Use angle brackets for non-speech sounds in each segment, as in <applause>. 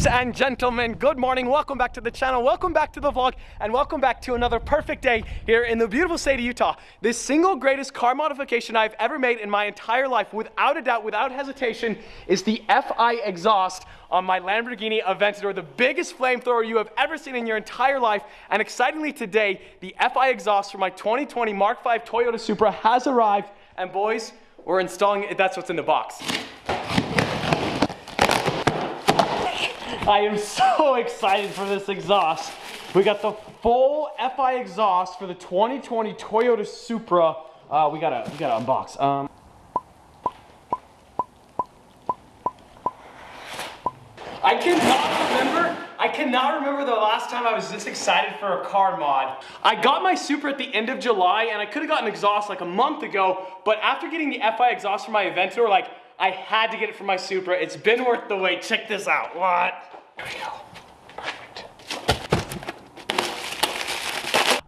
Ladies and gentlemen, good morning. Welcome back to the channel. Welcome back to the vlog and welcome back to another perfect day here in the beautiful state of Utah. This single greatest car modification I've ever made in my entire life, without a doubt, without hesitation, is the FI exhaust on my Lamborghini Aventador, the biggest flamethrower you have ever seen in your entire life. And excitingly today, the FI exhaust for my 2020 Mark V Toyota Supra has arrived. And boys, we're installing it. That's what's in the box. I am so <laughs> excited for this exhaust. We got the full FI exhaust for the 2020 Toyota Supra. Uh, we gotta, we gotta unbox. Um, I cannot remember, I cannot remember the last time I was this excited for a car mod. I got my Supra at the end of July and I could have gotten exhaust like a month ago, but after getting the FI exhaust for my Aventador, like I had to get it for my Supra. It's been worth the wait. Check this out. What? There we go. Perfect.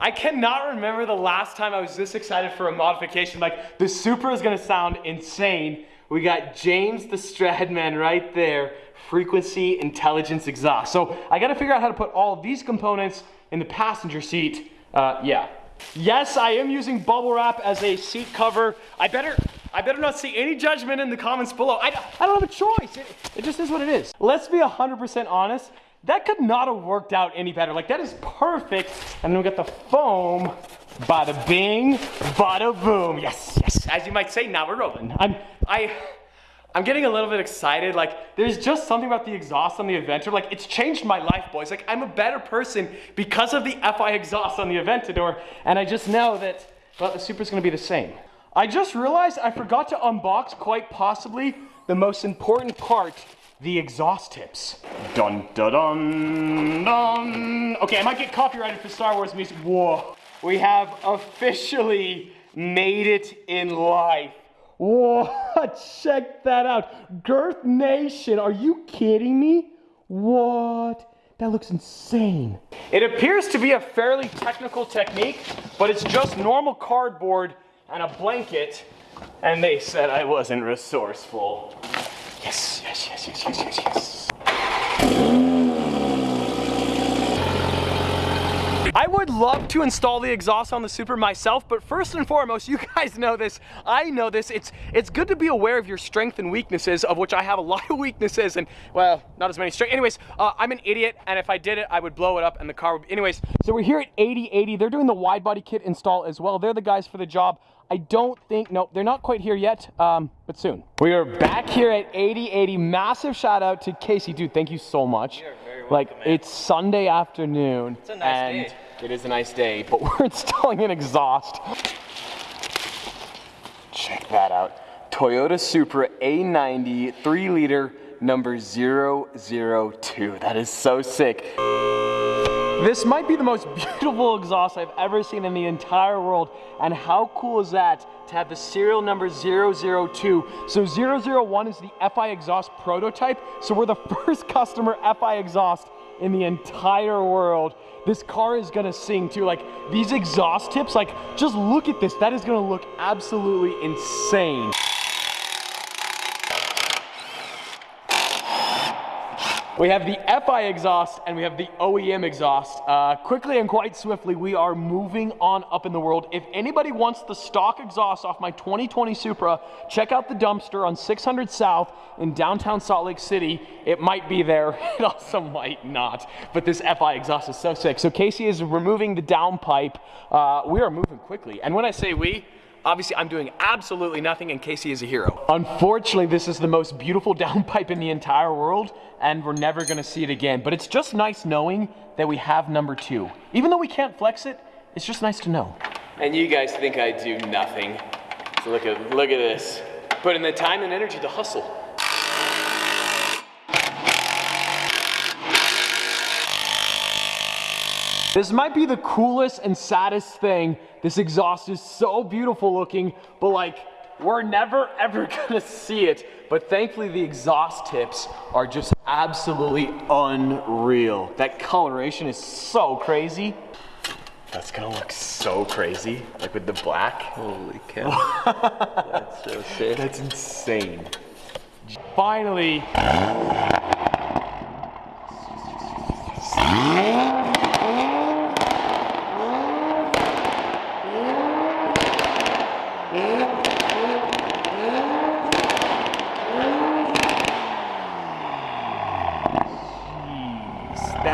I cannot remember the last time I was this excited for a modification. Like, the Supra is gonna sound insane. We got James the Stradman right there, frequency intelligence exhaust. So I gotta figure out how to put all of these components in the passenger seat. Uh, yeah. Yes, I am using bubble wrap as a seat cover. I better, I better not see any judgment in the comments below. I, I don't have a choice. It, it just is what it is. Let's be 100% honest. That could not have worked out any better. Like that is perfect. And then we got the foam. Bada bing, bada boom. Yes, yes. As you might say, now we're rolling. I'm, I, I'm getting a little bit excited. Like, there's just something about the exhaust on the Aventador. Like, it's changed my life, boys. Like, I'm a better person because of the FI exhaust on the Aventador. And I just know that, well, the Supra's gonna be the same. I just realized I forgot to unbox quite possibly the most important part, the exhaust tips. Dun dun dun dun. Okay, I might get copyrighted for Star Wars music. Whoa. We have officially made it in life. Whoa, <laughs> check that out. Girth Nation, are you kidding me? What? That looks insane. It appears to be a fairly technical technique, but it's just normal cardboard and a blanket, and they said I wasn't resourceful. Yes, yes, yes, yes, yes, yes, yes. I would love to install the exhaust on the Supra myself, but first and foremost, <laughs> you guys know this, I know this, it's it's good to be aware of your strengths and weaknesses, of which I have a <laughs> lot of weaknesses and, well, not as many strengths. Anyways, uh, I'm an idiot, and if I did it, I would blow it up and the car would, anyways, so we're here at 8080. They're doing the wide body kit install as well. They're the guys for the job. I don't think, no, they're not quite here yet, um, but soon. We are back here at 8080. Massive shout out to Casey. Dude, thank you so much. Welcome, like, man. it's Sunday afternoon. It's a nice and day. It is a nice day, but <laughs> we're installing an exhaust. Check that out. Toyota Supra A90 3 liter number 002. That is so sick. This might be the most <laughs> beautiful exhaust I've ever seen in the entire world. And how cool is that to have the serial number 002? So 001 is the FI exhaust prototype. So we're the <laughs> first customer FI exhaust in the entire world. This car is gonna sing too. Like these exhaust tips, like just look at this. That is gonna look absolutely insane. We have the FI exhaust and we have the OEM exhaust. Uh, quickly and quite swiftly, we are moving on up in the world. If anybody wants the stock exhaust off my 2020 Supra, check out the dumpster on 600 South in downtown Salt Lake City. It might be there, <laughs> it also might not. But this FI exhaust is so sick. So Casey is removing the downpipe. Uh, we are moving quickly. And when I say we, Obviously, I'm doing absolutely nothing, and Casey is a hero. Unfortunately, this is the most beautiful <laughs> downpipe in the entire world, and we're never gonna see it again. But it's just nice knowing that we have number two. Even though we can't flex it, it's just nice to know. And you guys think I do nothing. So look at, look at this. Put in the time and energy to hustle. This might be the coolest and saddest thing. This exhaust is so beautiful looking, but like, we're never <laughs> ever gonna see it. But thankfully the exhaust tips are just absolutely unreal. That coloration is so crazy. That's gonna look so crazy, like with the black. Holy cow. <laughs> That's so sick. That's insane. Finally,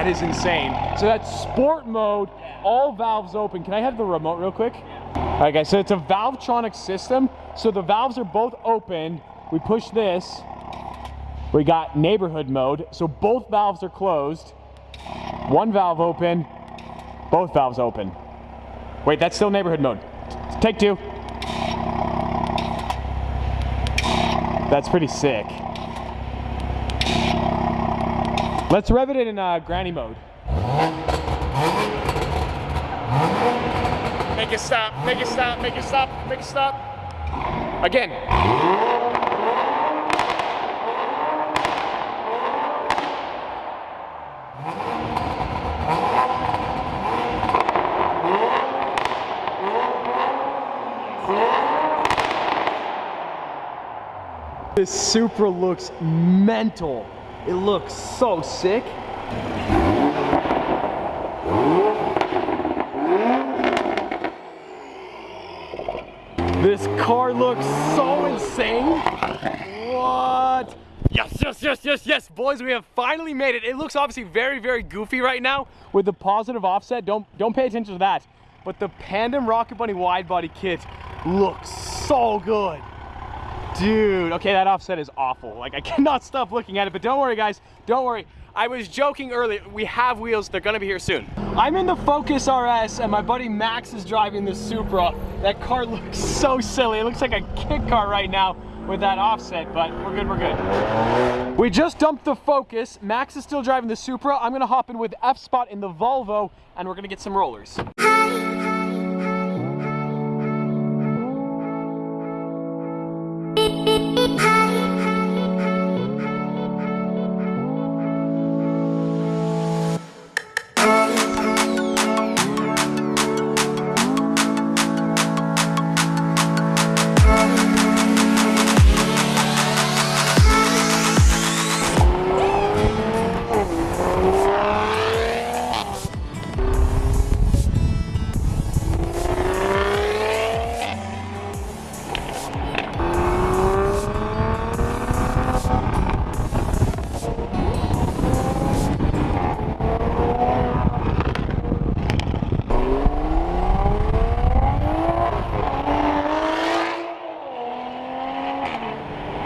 is insane. So that's sport mode, all valves open. Can I have the remote real quick? All right, guys, so it's a Valvetronic system. So the valves are both open. We push this. We got neighborhood mode. So both valves are closed. One valve open, both valves open. Wait, that's still neighborhood mode. Take two. That's pretty sick. Let's rev it in uh, granny mode. Make it stop, make it stop, make it stop, make it stop. Again. This Supra looks mental. It looks so sick. This car looks so insane. What? Yes, yes, yes, yes, yes, boys, we have finally made it. It looks obviously very, very goofy right now with the positive offset. Don't don't pay attention to that. But the Pandem Rocket Bunny wide body kit looks so good. Dude, okay, that offset is awful. Like, I <laughs> cannot stop looking at it, but don't worry, guys. Don't worry. I was joking earlier. We have wheels. They're gonna be here soon. I'm in the Focus RS, and my buddy Max is driving the Supra. That car <laughs> looks so silly. It looks like a kit car right now with that offset, but we're good, we're good. We just dumped the Focus. Max is still driving the Supra. I'm gonna hop in with F-Spot in the Volvo, and we're gonna get some rollers.